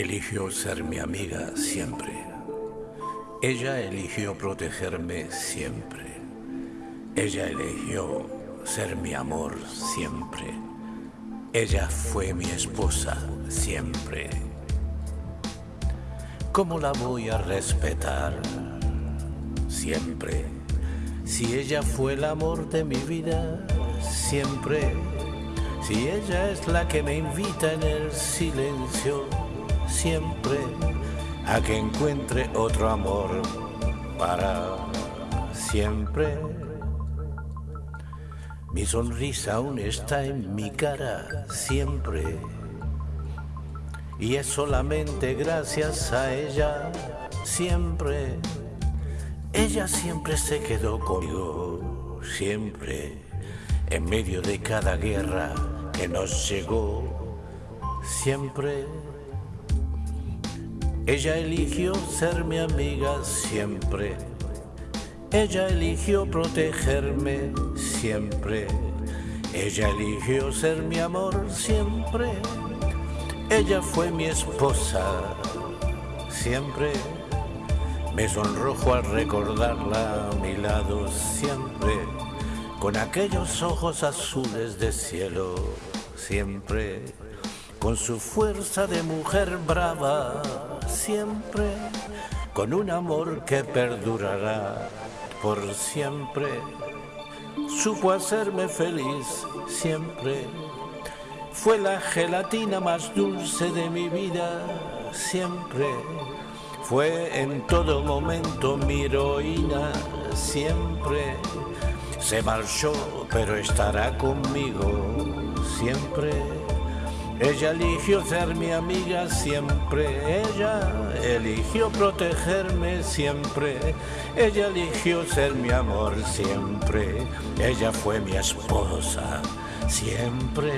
eligió ser mi amiga siempre. Ella eligió protegerme siempre. Ella eligió ser mi amor siempre. Ella fue mi esposa siempre. ¿Cómo la voy a respetar? Siempre. Si ella fue el amor de mi vida, siempre. Si ella es la que me invita en el silencio, siempre. A que encuentre otro amor para siempre. Mi sonrisa aún está en mi cara siempre. Y es solamente gracias a ella siempre. Ella siempre se quedó conmigo, siempre, en medio de cada guerra que nos llegó, siempre. Ella eligió ser mi amiga siempre. Ella eligió protegerme siempre. Ella eligió ser mi amor siempre. Ella fue mi esposa siempre. Me sonrojo al recordarla a mi lado siempre, con aquellos ojos azules de cielo siempre, con su fuerza de mujer brava siempre, con un amor que perdurará por siempre. Supo hacerme feliz siempre fue la gelatina más dulce de mi vida siempre. Fue en todo momento mi heroína siempre. Se marchó, pero estará conmigo siempre. Ella eligió ser mi amiga siempre, ella eligió protegerme siempre, ella eligió ser mi amor siempre, ella fue mi esposa siempre.